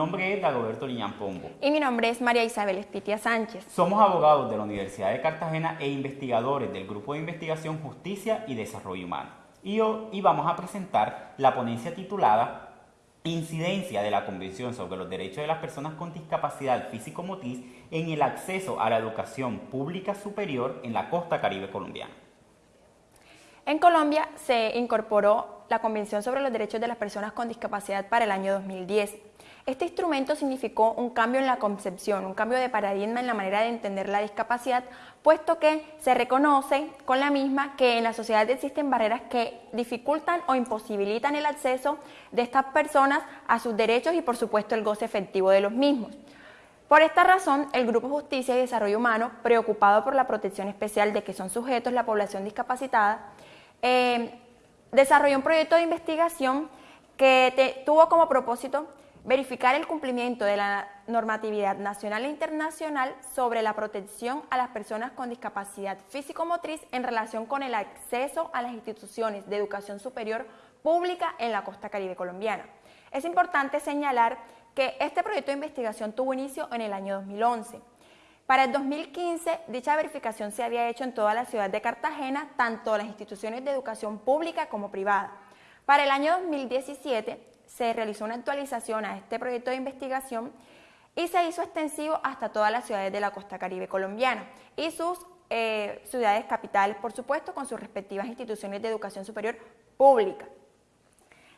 Mi nombre es Dagoberto Liñán Pombo. Y mi nombre es María Isabel Estitia Sánchez. Somos abogados de la Universidad de Cartagena e investigadores del Grupo de Investigación Justicia y Desarrollo Humano. Y hoy vamos a presentar la ponencia titulada Incidencia de la Convención sobre los Derechos de las Personas con Discapacidad Físico-Motriz en el acceso a la educación pública superior en la costa caribe colombiana. En Colombia se incorporó la Convención sobre los Derechos de las Personas con Discapacidad para el año 2010 este instrumento significó un cambio en la concepción, un cambio de paradigma en la manera de entender la discapacidad, puesto que se reconoce con la misma que en la sociedad existen barreras que dificultan o imposibilitan el acceso de estas personas a sus derechos y por supuesto el goce efectivo de los mismos. Por esta razón, el Grupo Justicia y Desarrollo Humano, preocupado por la protección especial de que son sujetos la población discapacitada, eh, desarrolló un proyecto de investigación que tuvo como propósito verificar el cumplimiento de la normatividad nacional e internacional sobre la protección a las personas con discapacidad físico-motriz en relación con el acceso a las instituciones de educación superior pública en la costa caribe colombiana. Es importante señalar que este proyecto de investigación tuvo inicio en el año 2011. Para el 2015, dicha verificación se había hecho en toda la ciudad de Cartagena, tanto las instituciones de educación pública como privada. Para el año 2017, se realizó una actualización a este proyecto de investigación y se hizo extensivo hasta todas las ciudades de la costa caribe colombiana y sus eh, ciudades capitales, por supuesto, con sus respectivas instituciones de educación superior pública.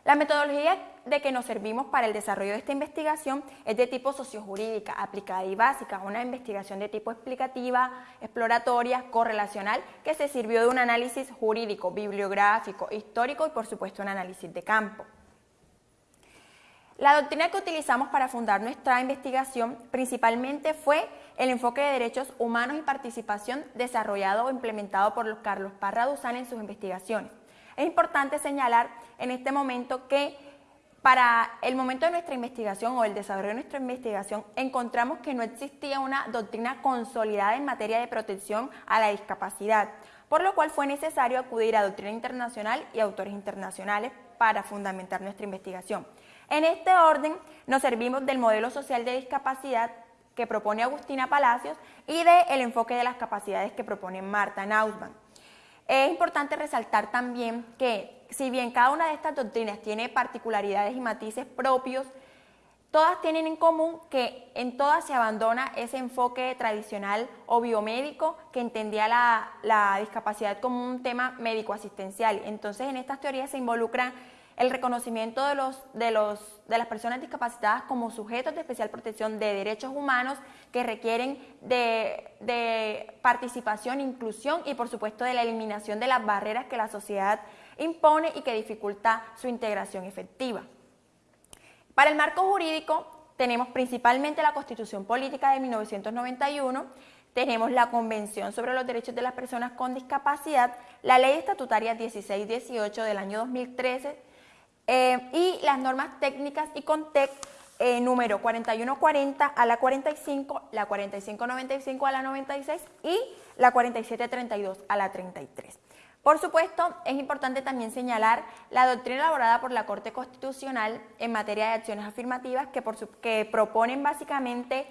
La metodología de que nos servimos para el desarrollo de esta investigación es de tipo sociojurídica, aplicada y básica, una investigación de tipo explicativa, exploratoria, correlacional, que se sirvió de un análisis jurídico, bibliográfico, histórico y por supuesto un análisis de campo. La doctrina que utilizamos para fundar nuestra investigación principalmente fue el enfoque de derechos humanos y participación desarrollado o implementado por Carlos Parra Duzán en sus investigaciones. Es importante señalar en este momento que para el momento de nuestra investigación o el desarrollo de nuestra investigación encontramos que no existía una doctrina consolidada en materia de protección a la discapacidad, por lo cual fue necesario acudir a doctrina internacional y autores internacionales para fundamentar nuestra investigación. En este orden nos servimos del modelo social de discapacidad que propone Agustina Palacios y del enfoque de las capacidades que propone Marta Nausman. Es importante resaltar también que si bien cada una de estas doctrinas tiene particularidades y matices propios, todas tienen en común que en todas se abandona ese enfoque tradicional o biomédico que entendía la, la discapacidad como un tema médico-asistencial. Entonces en estas teorías se involucran el reconocimiento de, los, de, los, de las personas discapacitadas como sujetos de especial protección de derechos humanos que requieren de, de participación, inclusión y por supuesto de la eliminación de las barreras que la sociedad impone y que dificulta su integración efectiva. Para el marco jurídico tenemos principalmente la Constitución Política de 1991, tenemos la Convención sobre los Derechos de las Personas con Discapacidad, la Ley Estatutaria 1618 del año 2013, eh, y las normas técnicas y CONTEC eh, número 4140 a la 45, la 4595 a la 96 y la 4732 a la 33. Por supuesto, es importante también señalar la doctrina elaborada por la Corte Constitucional en materia de acciones afirmativas que, por que proponen básicamente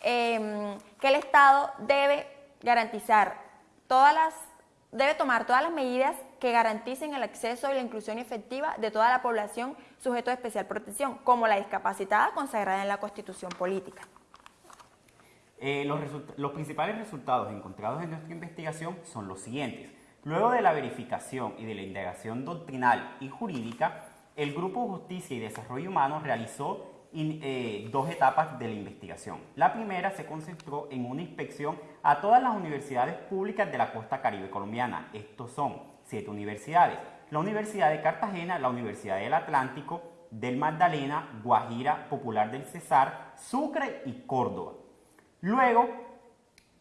em, que el Estado debe garantizar todas las, debe tomar todas las medidas que garanticen el acceso y la inclusión efectiva de toda la población sujeto de especial protección, como la discapacitada consagrada en la Constitución Política. Eh, los, los principales resultados encontrados en nuestra investigación son los siguientes. Luego de la verificación y de la indagación doctrinal y jurídica, el Grupo Justicia y Desarrollo Humano realizó eh, dos etapas de la investigación. La primera se concentró en una inspección a todas las universidades públicas de la costa caribe colombiana. Estos son siete universidades. La Universidad de Cartagena, la Universidad del Atlántico, del Magdalena, Guajira, Popular del Cesar, Sucre y Córdoba. Luego,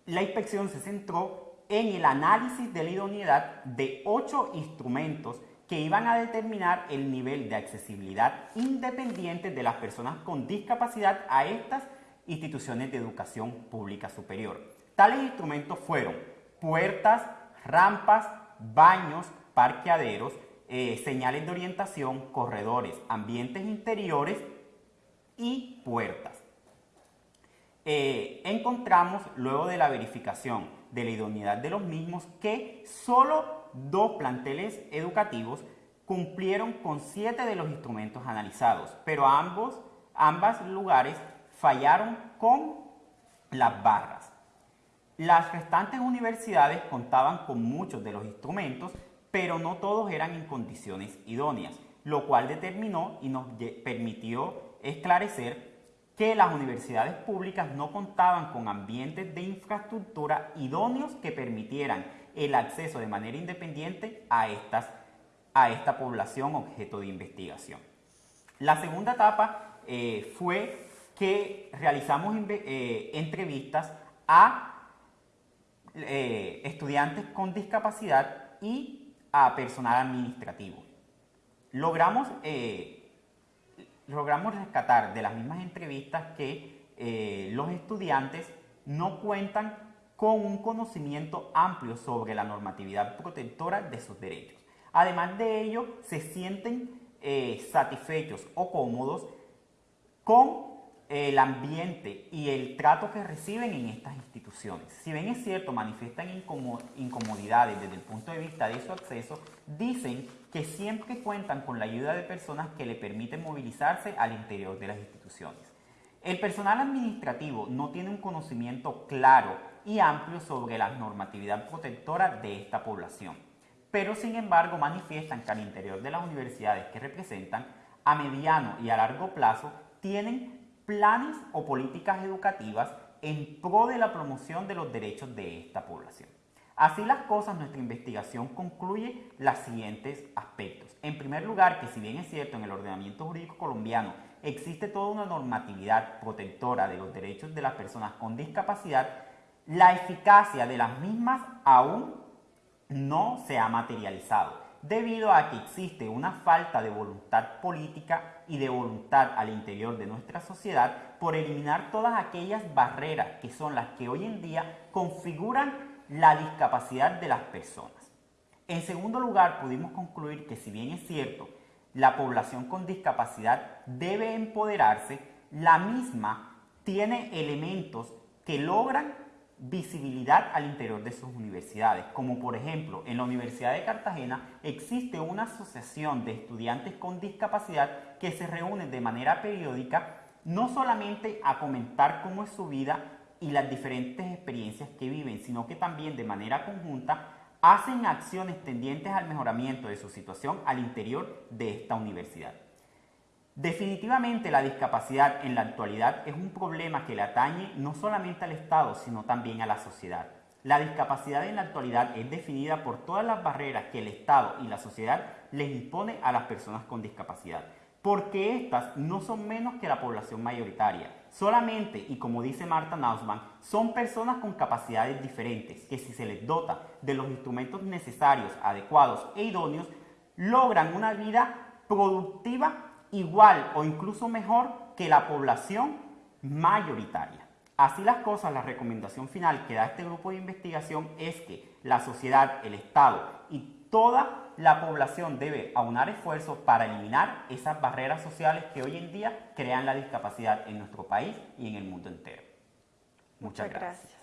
la inspección se centró en el análisis de la idoneidad de ocho instrumentos que iban a determinar el nivel de accesibilidad independiente de las personas con discapacidad a estas instituciones de educación pública superior. Tales instrumentos fueron puertas, rampas, baños, parqueaderos, eh, señales de orientación, corredores, ambientes interiores y puertas. Eh, encontramos, luego de la verificación de la idoneidad de los mismos, que solo dos planteles educativos cumplieron con siete de los instrumentos analizados, pero ambos, ambas lugares fallaron con las barras. Las restantes universidades contaban con muchos de los instrumentos, pero no todos eran en condiciones idóneas, lo cual determinó y nos permitió esclarecer que las universidades públicas no contaban con ambientes de infraestructura idóneos que permitieran el acceso de manera independiente a, estas, a esta población objeto de investigación. La segunda etapa eh, fue que realizamos eh, entrevistas a eh, estudiantes con discapacidad y a personal administrativo. Logramos logramos rescatar de las mismas entrevistas que eh, los estudiantes no cuentan con un conocimiento amplio sobre la normatividad protectora de sus derechos. Además de ello, se sienten eh, satisfechos o cómodos con el ambiente y el trato que reciben en estas instituciones. Si bien es cierto, manifiestan incomodidades desde el punto de vista de su acceso, dicen que siempre cuentan con la ayuda de personas que le permiten movilizarse al interior de las instituciones. El personal administrativo no tiene un conocimiento claro y amplio sobre la normatividad protectora de esta población, pero sin embargo manifiestan que al interior de las universidades que representan, a mediano y a largo plazo, tienen planes o políticas educativas en pro de la promoción de los derechos de esta población. Así las cosas, nuestra investigación concluye los siguientes aspectos. En primer lugar, que si bien es cierto en el ordenamiento jurídico colombiano existe toda una normatividad protectora de los derechos de las personas con discapacidad, la eficacia de las mismas aún no se ha materializado debido a que existe una falta de voluntad política y de voluntad al interior de nuestra sociedad por eliminar todas aquellas barreras que son las que hoy en día configuran la discapacidad de las personas. En segundo lugar, pudimos concluir que si bien es cierto, la población con discapacidad debe empoderarse, la misma tiene elementos que logran visibilidad al interior de sus universidades, como por ejemplo en la Universidad de Cartagena existe una asociación de estudiantes con discapacidad que se reúnen de manera periódica no solamente a comentar cómo es su vida y las diferentes experiencias que viven, sino que también de manera conjunta hacen acciones tendientes al mejoramiento de su situación al interior de esta universidad. Definitivamente la discapacidad en la actualidad es un problema que le atañe no solamente al Estado, sino también a la sociedad. La discapacidad en la actualidad es definida por todas las barreras que el Estado y la sociedad les impone a las personas con discapacidad, porque estas no son menos que la población mayoritaria. Solamente, y como dice Marta Nausman, son personas con capacidades diferentes que si se les dota de los instrumentos necesarios, adecuados e idóneos, logran una vida productiva igual o incluso mejor que la población mayoritaria. Así las cosas, la recomendación final que da este grupo de investigación es que la sociedad, el Estado y toda la población debe aunar esfuerzos para eliminar esas barreras sociales que hoy en día crean la discapacidad en nuestro país y en el mundo entero. Muchas, gracias.